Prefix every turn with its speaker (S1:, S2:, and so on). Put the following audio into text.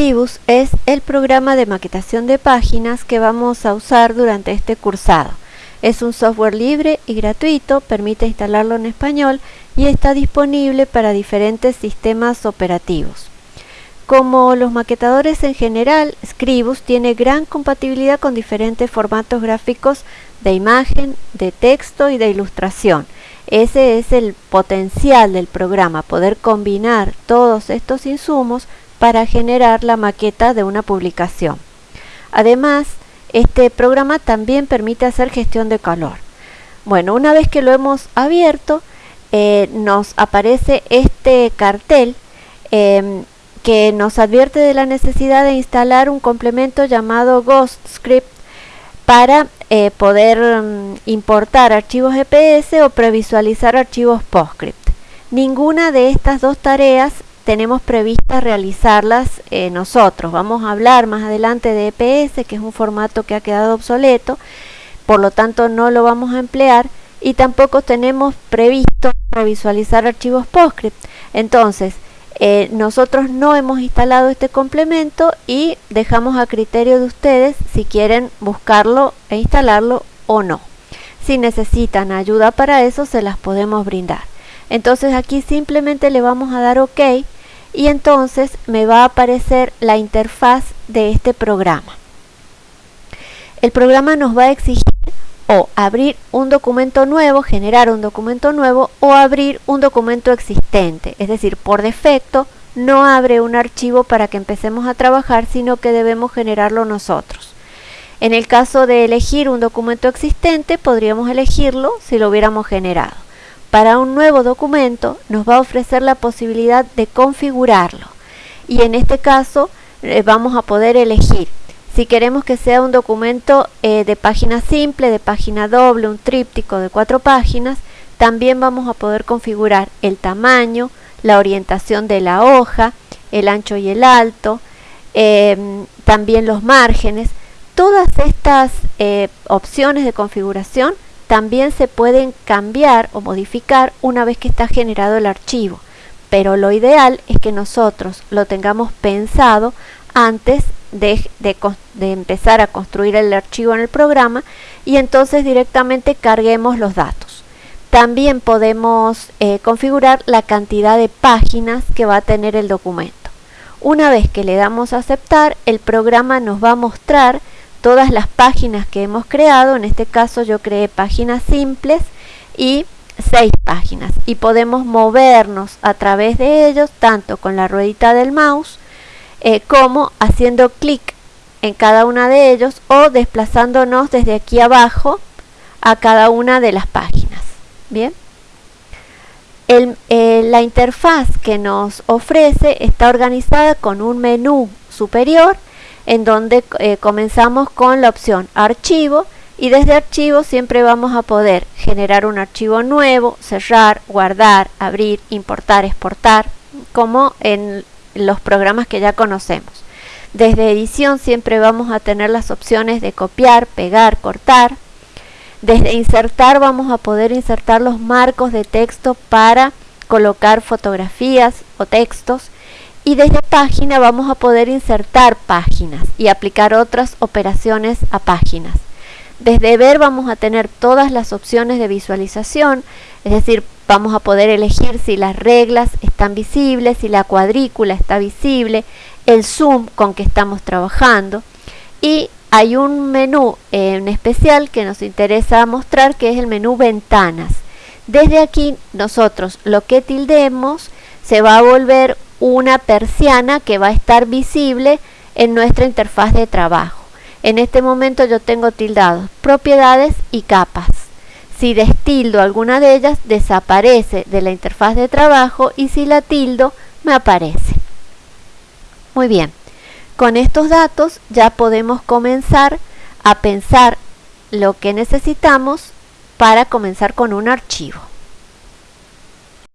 S1: Scribus es el programa de maquetación de páginas que vamos a usar durante este cursado. Es un software libre y gratuito, permite instalarlo en español y está disponible para diferentes sistemas operativos. Como los maquetadores en general, Scribus tiene gran compatibilidad con diferentes formatos gráficos de imagen, de texto y de ilustración. Ese es el potencial del programa, poder combinar todos estos insumos para generar la maqueta de una publicación. Además, este programa también permite hacer gestión de color. Bueno, una vez que lo hemos abierto, eh, nos aparece este cartel em, que nos advierte de la necesidad de instalar un complemento llamado GhostScript para eh, poder mm, importar archivos GPS o previsualizar archivos PostScript. Ninguna de estas dos tareas tenemos prevista realizarlas eh, nosotros. Vamos a hablar más adelante de EPS, que es un formato que ha quedado obsoleto, por lo tanto no lo vamos a emplear y tampoco tenemos previsto previsualizar archivos PostScript. Entonces, eh, nosotros no hemos instalado este complemento y dejamos a criterio de ustedes si quieren buscarlo e instalarlo o no. Si necesitan ayuda para eso, se las podemos brindar. Entonces aquí simplemente le vamos a dar OK y entonces me va a aparecer la interfaz de este programa. El programa nos va a exigir o abrir un documento nuevo, generar un documento nuevo o abrir un documento existente. Es decir, por defecto no abre un archivo para que empecemos a trabajar, sino que debemos generarlo nosotros. En el caso de elegir un documento existente, podríamos elegirlo si lo hubiéramos generado. Para un nuevo documento nos va a ofrecer la posibilidad de configurarlo. Y en este caso eh, vamos a poder elegir si queremos que sea un documento eh, de página simple, de página doble, un tríptico de cuatro páginas, también vamos a poder configurar el tamaño, la orientación de la hoja, el ancho y el alto, em, también los márgenes. Todas estas eh, opciones de configuración también se pueden cambiar o modificar una vez que está generado el archivo. Pero lo ideal es que nosotros lo tengamos pensado antes de, empezar a construir el archivo en el programa y entonces directamente carguemos los datos. También podemos eh, configurar la cantidad de páginas que va a tener el documento. Una vez que le damos a aceptar, el programa nos va a mostrar todas las páginas que hemos creado. En este caso yo creé páginas simples y seis páginas. Y podemos movernos a través de ellos tanto con la ruedita del mouse eh, como haciendo clic en cada una de ellos o desplazándonos desde aquí abajo a cada una de las páginas. Bien. Eh, la interfaz que nos ofrece está organizada con un menú superior en donde eh, comenzamos con la opción archivo y desde archivo siempre vamos a poder generar un archivo nuevo, cerrar, guardar, abrir, importar, exportar, como en los programas que ya conocemos. Desde edición siempre vamos a tener las opciones de copiar, pegar, cortar. Desde insertar vamos a poder insertar los marcos de texto para colocar fotografías o textos. Y desde página vamos a poder insertar páginas y aplicar otras operaciones a páginas. Desde ver vamos a tener todas las opciones de visualización, es decir, vamos a poder elegir si las reglas están visibles, si la cuadrícula está visible, el zoom con que estamos trabajando y hay un menú en especial que nos interesa mostrar que es el menú ventanas. Desde aquí nosotros lo que tildemos se va a volver una persiana que va a estar visible en nuestra interfaz de trabajo. En este momento yo tengo tildados propiedades y capas. Si destildo alguna de ellas, desaparece de la interfaz de trabajo y si la tildo, me aparece. Muy bien, con estos datos ya podemos comenzar a pensar lo que necesitamos para comenzar con un archivo.